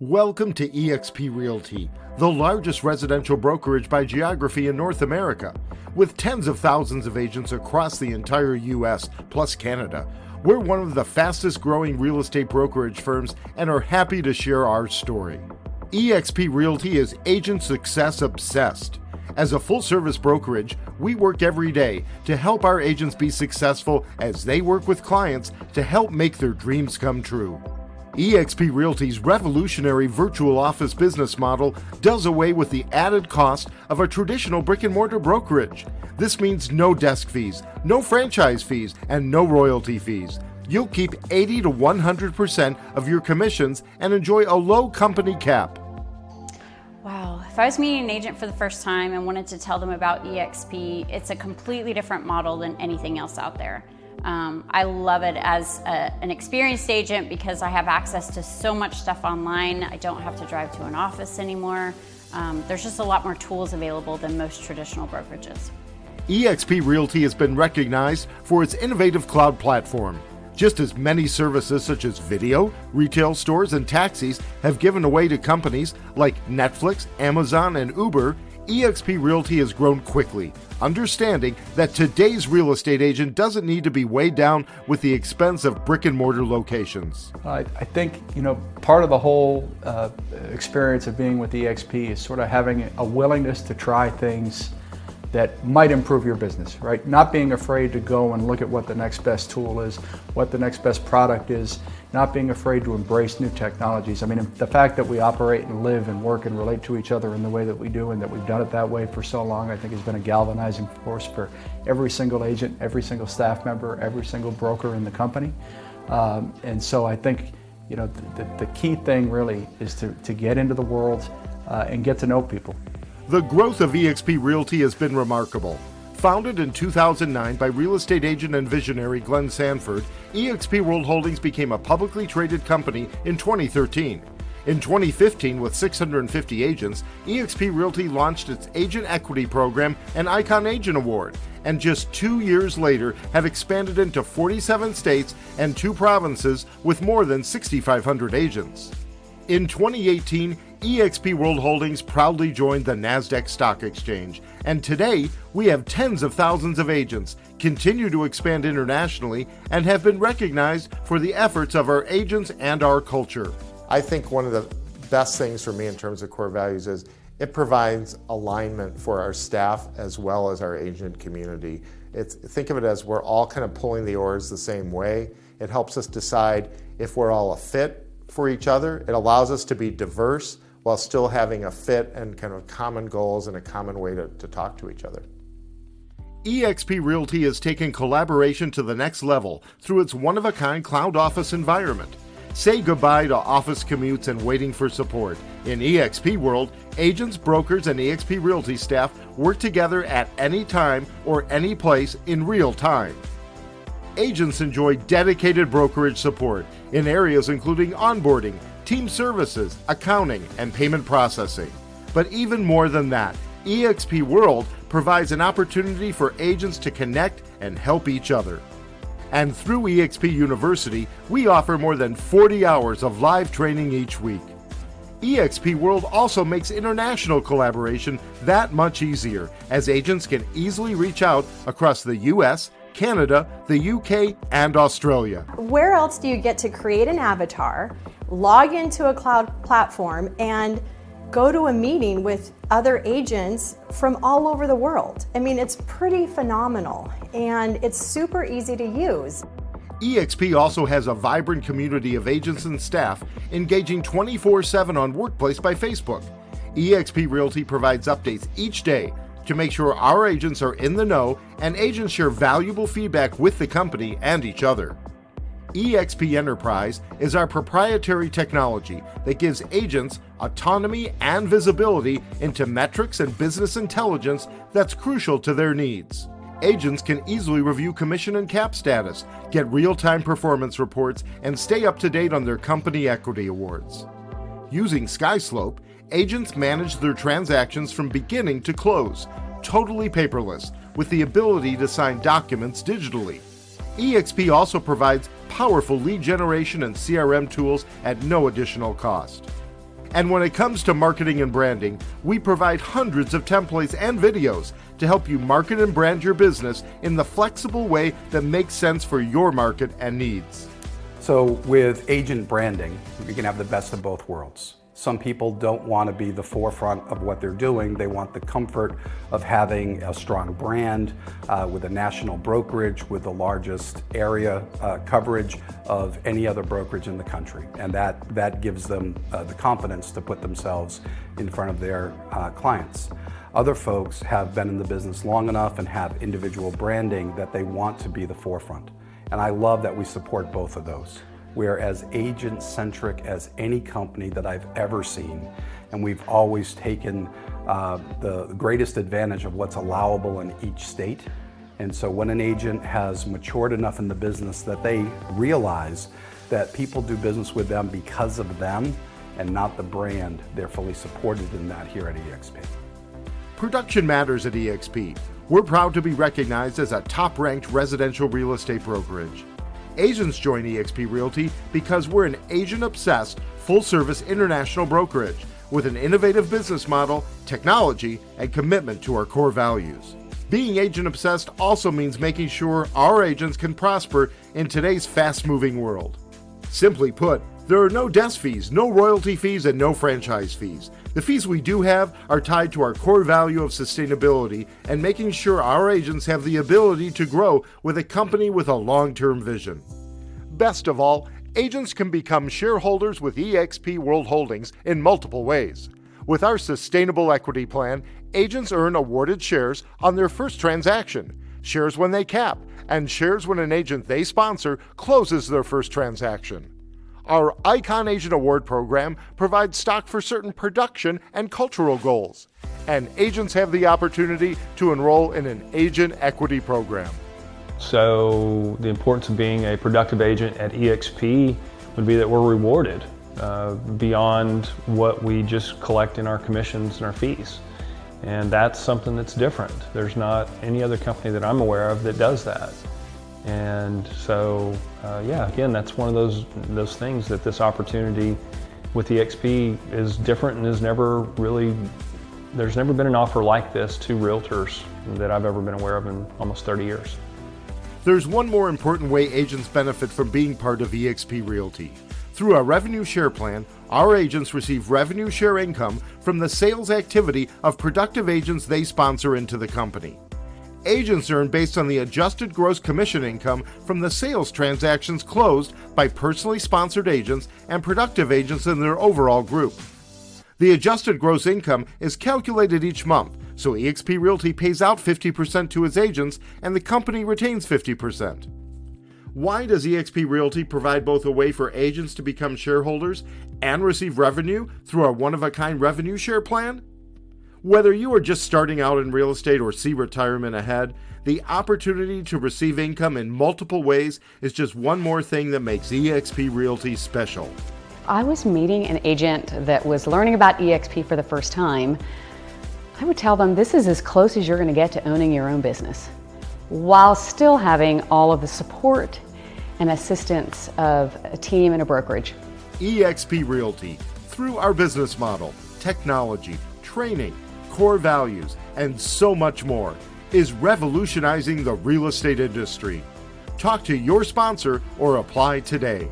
Welcome to eXp Realty, the largest residential brokerage by geography in North America. With tens of thousands of agents across the entire US plus Canada, we're one of the fastest growing real estate brokerage firms and are happy to share our story. eXp Realty is agent success obsessed. As a full service brokerage, we work every day to help our agents be successful as they work with clients to help make their dreams come true eXp Realty's revolutionary virtual office business model does away with the added cost of a traditional brick and mortar brokerage. This means no desk fees, no franchise fees, and no royalty fees. You'll keep 80 to 100% of your commissions and enjoy a low company cap. Wow, if I was meeting an agent for the first time and wanted to tell them about eXp, it's a completely different model than anything else out there. Um, I love it as a, an experienced agent because I have access to so much stuff online. I don't have to drive to an office anymore. Um, there's just a lot more tools available than most traditional brokerages. eXp Realty has been recognized for its innovative cloud platform. Just as many services such as video, retail stores, and taxis have given away to companies like Netflix, Amazon, and Uber, eXp Realty has grown quickly, understanding that today's real estate agent doesn't need to be weighed down with the expense of brick and mortar locations. I, I think, you know, part of the whole uh, experience of being with eXp is sort of having a willingness to try things that might improve your business, right? Not being afraid to go and look at what the next best tool is, what the next best product is, not being afraid to embrace new technologies. I mean, the fact that we operate and live and work and relate to each other in the way that we do and that we've done it that way for so long, I think has been a galvanizing force for every single agent, every single staff member, every single broker in the company. Um, and so I think, you know, the, the, key thing really is to, to get into the world uh, and get to know people. The growth of eXp Realty has been remarkable. Founded in 2009 by real estate agent and visionary Glenn Sanford, eXp World Holdings became a publicly traded company in 2013. In 2015, with 650 agents, eXp Realty launched its Agent Equity Program and Icon Agent Award, and just two years later have expanded into 47 states and two provinces with more than 6,500 agents. In 2018, eXp World Holdings proudly joined the NASDAQ Stock Exchange, and today we have tens of thousands of agents, continue to expand internationally, and have been recognized for the efforts of our agents and our culture. I think one of the best things for me in terms of core values is it provides alignment for our staff as well as our agent community. It's, think of it as we're all kind of pulling the oars the same way. It helps us decide if we're all a fit for each other. It allows us to be diverse while still having a fit and kind of common goals and a common way to, to talk to each other. eXp Realty has taken collaboration to the next level through its one of a kind cloud office environment. Say goodbye to office commutes and waiting for support. In eXp World, agents, brokers, and eXp Realty staff work together at any time or any place in real time. Agents enjoy dedicated brokerage support in areas including onboarding, team services, accounting, and payment processing. But even more than that, eXp World provides an opportunity for agents to connect and help each other. And through eXp University, we offer more than 40 hours of live training each week. eXp World also makes international collaboration that much easier, as agents can easily reach out across the US, Canada, the UK, and Australia. Where else do you get to create an avatar log into a cloud platform and go to a meeting with other agents from all over the world. I mean, it's pretty phenomenal and it's super easy to use. eXp also has a vibrant community of agents and staff engaging 24 7 on Workplace by Facebook. eXp Realty provides updates each day to make sure our agents are in the know and agents share valuable feedback with the company and each other eXp Enterprise is our proprietary technology that gives agents autonomy and visibility into metrics and business intelligence that's crucial to their needs. Agents can easily review commission and cap status, get real time performance reports, and stay up to date on their company equity awards. Using SkySlope, agents manage their transactions from beginning to close, totally paperless, with the ability to sign documents digitally. eXp also provides powerful lead generation and CRM tools at no additional cost. And when it comes to marketing and branding, we provide hundreds of templates and videos to help you market and brand your business in the flexible way that makes sense for your market and needs. So with agent branding, you can have the best of both worlds. Some people don't want to be the forefront of what they're doing. They want the comfort of having a strong brand uh, with a national brokerage with the largest area uh, coverage of any other brokerage in the country. And that, that gives them uh, the confidence to put themselves in front of their uh, clients. Other folks have been in the business long enough and have individual branding that they want to be the forefront. And I love that we support both of those. We're as agent-centric as any company that I've ever seen. And we've always taken uh, the greatest advantage of what's allowable in each state. And so when an agent has matured enough in the business that they realize that people do business with them because of them and not the brand, they're fully supported in that here at eXp. Production matters at eXp. We're proud to be recognized as a top-ranked residential real estate brokerage. Agents join eXp Realty because we're an agent obsessed, full service international brokerage with an innovative business model, technology, and commitment to our core values. Being agent obsessed also means making sure our agents can prosper in today's fast moving world. Simply put, there are no desk fees, no royalty fees, and no franchise fees. The fees we do have are tied to our core value of sustainability and making sure our agents have the ability to grow with a company with a long term vision. Best of all, agents can become shareholders with eXp World Holdings in multiple ways. With our sustainable equity plan, agents earn awarded shares on their first transaction, shares when they cap, and shares when an agent they sponsor closes their first transaction. Our Icon Agent Award program provides stock for certain production and cultural goals, and agents have the opportunity to enroll in an agent equity program. So the importance of being a productive agent at eXp would be that we're rewarded uh, beyond what we just collect in our commissions and our fees. And that's something that's different. There's not any other company that I'm aware of that does that. And so, uh, yeah, again, that's one of those those things that this opportunity with eXp is different and has never really, there's never been an offer like this to realtors that I've ever been aware of in almost 30 years. There's one more important way agents benefit from being part of eXp Realty. Through a revenue share plan, our agents receive revenue share income from the sales activity of productive agents they sponsor into the company agents earn based on the adjusted gross commission income from the sales transactions closed by personally sponsored agents and productive agents in their overall group. The adjusted gross income is calculated each month, so eXp Realty pays out 50% to its agents and the company retains 50%. Why does eXp Realty provide both a way for agents to become shareholders and receive revenue through our one of a kind revenue share plan? Whether you are just starting out in real estate or see retirement ahead, the opportunity to receive income in multiple ways is just one more thing that makes eXp Realty special. I was meeting an agent that was learning about eXp for the first time. I would tell them this is as close as you're going to get to owning your own business while still having all of the support and assistance of a team and a brokerage. eXp Realty, through our business model, technology, training, core values, and so much more, is revolutionizing the real estate industry. Talk to your sponsor or apply today.